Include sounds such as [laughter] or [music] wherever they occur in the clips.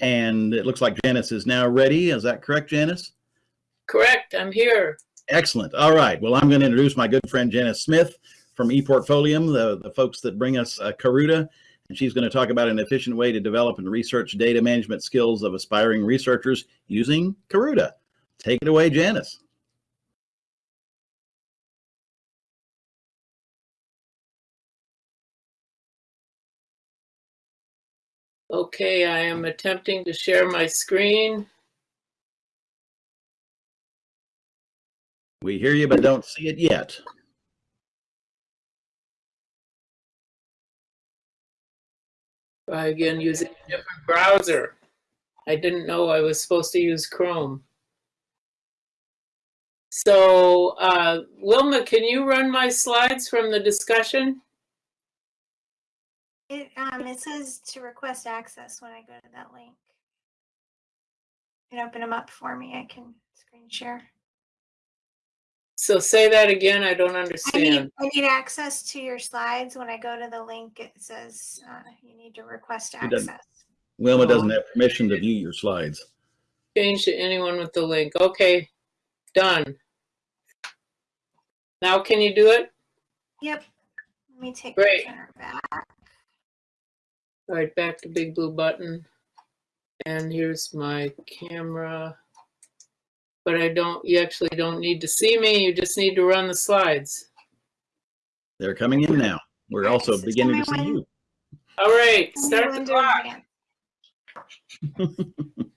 And it looks like Janice is now ready. Is that correct, Janice? Correct, I'm here. Excellent. All right. Well, I'm going to introduce my good friend Janice Smith from ePortfolium, the, the folks that bring us uh, Karuta. And she's going to talk about an efficient way to develop and research data management skills of aspiring researchers using Karuta. Take it away, Janice. Okay, I am attempting to share my screen. We hear you, but don't see it yet. Try again using a different browser. I didn't know I was supposed to use Chrome. So, uh, Wilma, can you run my slides from the discussion? It, um, it says to request access when I go to that link. You can open them up for me. I can screen share. So say that again, I don't I understand. need, I need access to your slides. When I go to the link, it says, uh, you need to request It doesn't- access. Wilma doesn't have permission to view your slides. Change to anyone with the link. Okay, done. Now can you do it? Yep. Let me take Great. the printer back. All right, back to big blue button. And here's my camera. But I don't, you actually don't need to see me, you just need to run the slides. They're coming in now. We're also Nice. beginning to see me you. All right, start the clock. [laughs]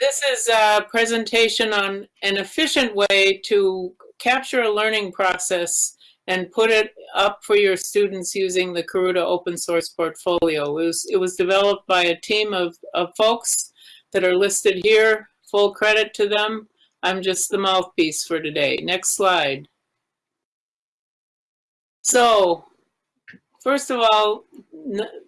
This is a presentation on an efficient way to capture a learning process and put it up for your students using the Karuta open source portfolio. It was, it was developed by a team of, of folks that are listed here. Full credit to them. I'm just the mouthpiece for today. Next slide. So, first of all,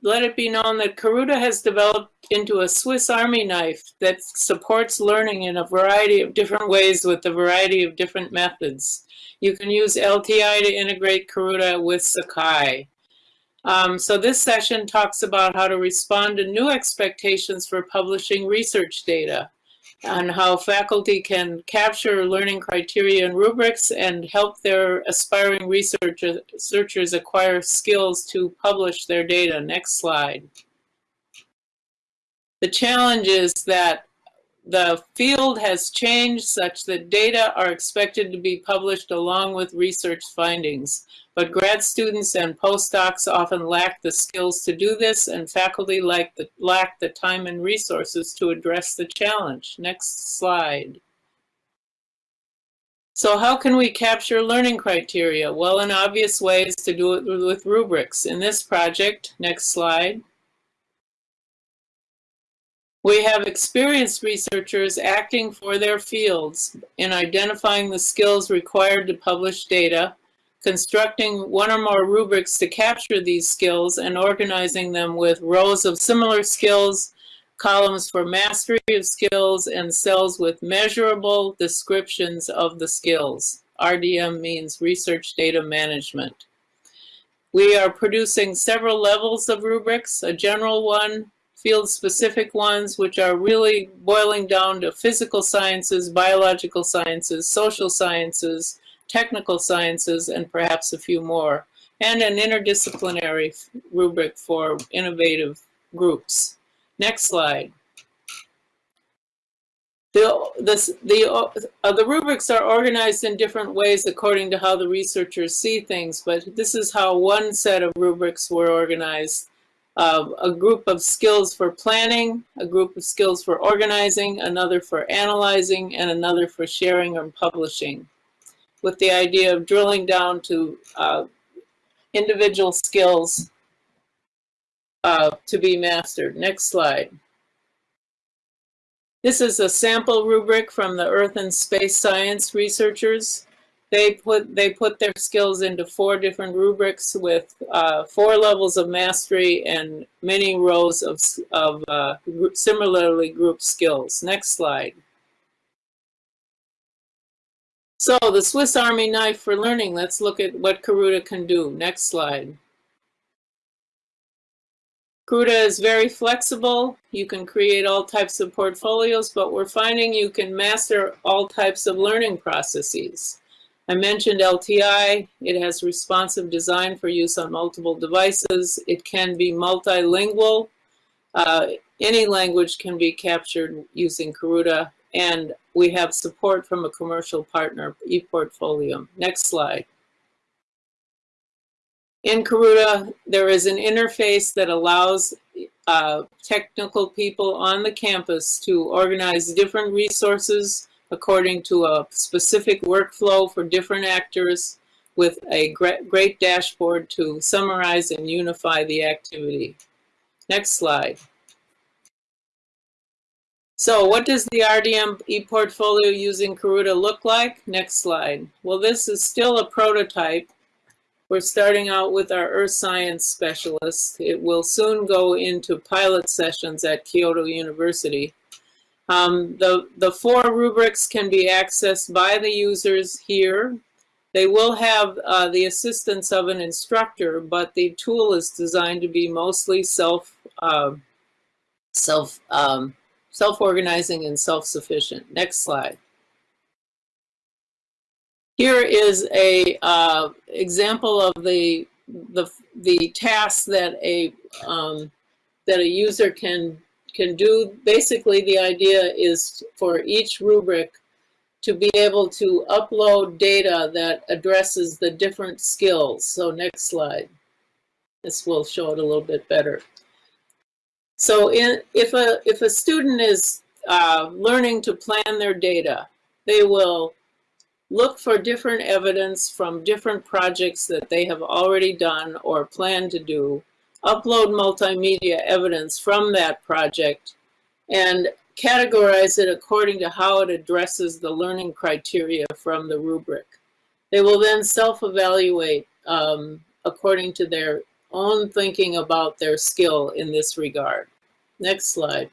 let it be known that Karuta has developed into a Swiss Army knife that supports learning in a variety of different ways with a variety of different methods. You can use LTI to integrate Karuta with Sakai. Um, so this session talks about how to respond to new expectations for publishing research data and how faculty can capture learning criteria and rubrics and help their aspiring researchers, researchers acquire skills to publish their data. Next slide. The challenge is that the field has changed such that data are expected to be published along with research findings. But grad students and postdocs often lack the skills to do this and faculty lack the, lack the time and resources to address the challenge. Next slide. So how can we capture learning criteria? Well, an obvious way is to do it with rubrics. In this project, next slide, we have experienced researchers acting for their fields in identifying the skills required to publish data, constructing one or more rubrics to capture these skills, and organizing them with rows of similar skills, columns for mastery of skills, and cells with measurable descriptions of the skills. RDM means Research Data Management. We are producing several levels of rubrics, a general one, field-specific ones, which are really boiling down to physical sciences, biological sciences, social sciences, technical sciences, and perhaps a few more, and an interdisciplinary rubric for innovative groups. Next slide. The, this, the, uh, the rubrics are organized in different ways according to how the researchers see things, but this is how one set of rubrics were organized uh, a group of skills for planning, a group of skills for organizing, another for analyzing, and another for sharing and publishing, with the idea of drilling down to uh, individual skills uh, to be mastered. Next slide. This is a sample rubric from the Earth and Space Science researchers they put they put their skills into four different rubrics with uh, four levels of mastery and many rows of, of uh, similarly grouped skills. Next slide. So the Swiss Army knife for learning, let's look at what Karuta can do. Next slide. Karuta is very flexible. You can create all types of portfolios, but we're finding you can master all types of learning processes. I mentioned LTI. It has responsive design for use on multiple devices. It can be multilingual. Uh, any language can be captured using Karuta, and we have support from a commercial partner, ePortfolium. Next slide. In Karuta, there is an interface that allows uh, technical people on the campus to organize different resources according to a specific workflow for different actors with a great, dashboard to summarize and unify the activity. Next slide. So what does the RDM ePortfolio using Karuta look like? Next slide. Well, this is still a prototype. We're starting out with our earth science specialist. It will soon go into pilot sessions at Kyoto University. Um, the, the four rubrics can be accessed by the users here. They will have uh, the assistance of an instructor, but the tool is designed to be mostly self, uh, self, um, self-organizing and self-sufficient. Next slide. Here is a uh, example of the the the tasks that a um, that a user can can do. Basically, the idea is for each rubric to be able to upload data that addresses the different skills. So next slide. This will show it a little bit better. So in, if, a, if a student is uh, learning to plan their data, they will look for different evidence from different projects that they have already done or plan to do, upload multimedia evidence from that project, and categorize it according to how it addresses the learning criteria from the rubric. They will then self-evaluate um, according to their own thinking about their skill in this regard. Next slide.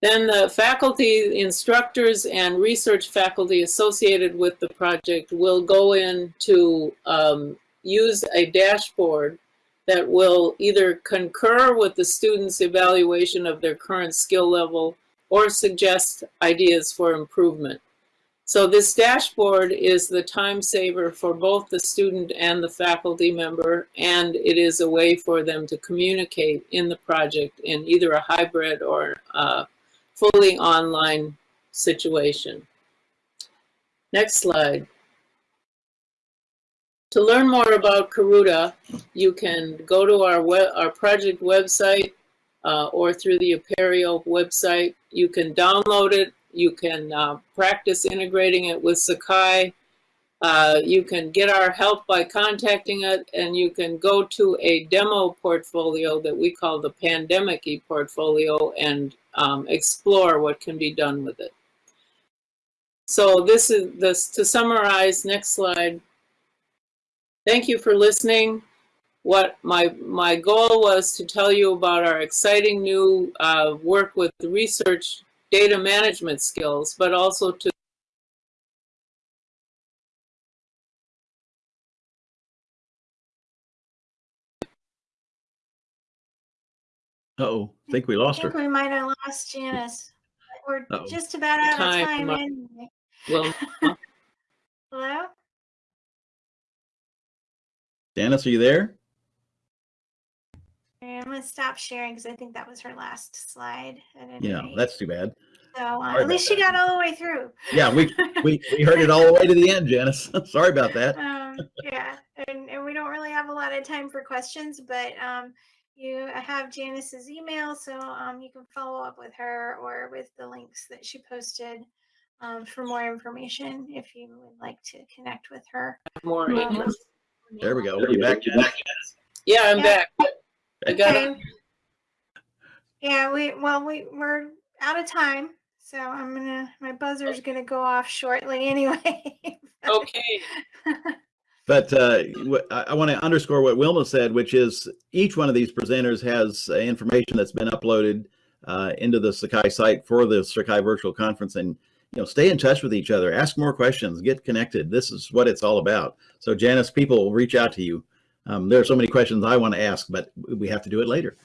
Then the faculty, instructors, and research faculty associated with the project will go in to um, use a dashboard that will either concur with the student's evaluation of their current skill level or suggest ideas for improvement. So this dashboard is the time saver for both the student and the faculty member, and it is a way for them to communicate in the project in either a hybrid or a fully online situation. Next slide. To learn more about Karuta, you can go to our, web, our project website uh, or through the Apereo website. You can download it you can uh, practice integrating it with Sakai. Uh, you can get our help by contacting it, and you can go to a demo portfolio that we call the Pandemic e-portfolio and um, explore what can be done with it. So this is this to summarize. Next slide. Thank you for listening. What my my goal was to tell you about our exciting new uh, work with the research data management skills, but also to Uh oh, I think we lost I think her. we might have lost Janice. We're Uh-oh. just about out of Time time anyway. well, [laughs] Hello? Janice, are you there? I'm gonna stop sharing because I think that was her last slide. Yeah, rate. that's too bad. So uh, at least about she got all the way through. Yeah, we, we, we heard it all the way to the end, Janice. [laughs] Sorry about that. [laughs] um, yeah, and, and we don't really have a lot of time for questions, but um, you have Janice's email, so um, you can follow up with her or with the links that she posted um, for more information if you would like to connect with her. more Um, English. There we go. Are you back, Janice? Yeah, I'm Yeah. back. I got it. Okay. Yeah, we well we we're out of time, so I'm gonna my buzzer's gonna go off shortly anyway. [laughs] Okay. [laughs] But uh, wh- I, I want to underscore what Wilma said, which is each one of these presenters has uh, information that's been uploaded uh, into the Sakai site for the Sakai Virtual Conference, and you know, stay in touch with each other, ask more questions, get connected. This is what it's all about. So, Janice, people will reach out to you Um, there are so many questions I want to ask, but we have to do it later.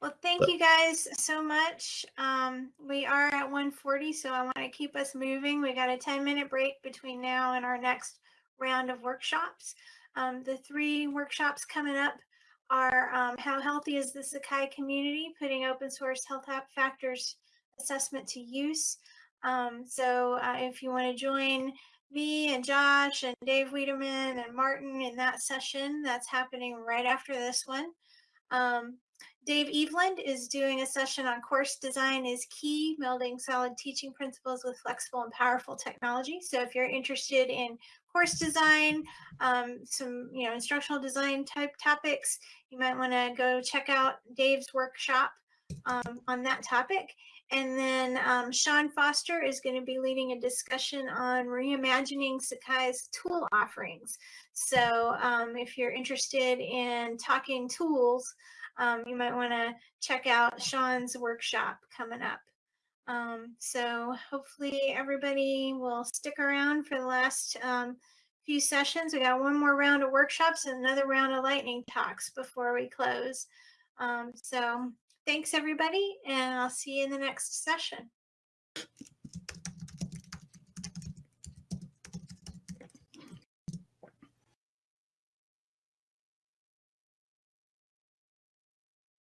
Well, thank you guys so much. Um, we are at 140, so I want to keep us moving. We got a 10 minute break between now and our next round of workshops. Um, the three workshops coming up are um, how healthy is the Sakai community, putting open source health app factors assessment to use. Um, so uh, if you want to join me and Josh and Dave Wiedemann and Martin in that session, that's happening right after this one. Um, Dave Eveland is doing a session on course design is key, melding solid teaching principles with flexible and powerful technology. So if you're interested in course design, um, some you know instructional design type topics, you might want to go check out Dave's workshop um, on that topic. And then um, Sean Foster is going to be leading a discussion on reimagining Sakai's tool offerings. So um, if you're interested in talking tools, um, you might want to check out Sean's workshop coming up. Um, so hopefully everybody will stick around for the last um, few sessions. We got one more round of workshops and another round of lightning talks before we close. So thanks everybody, and I'll see you in the next session.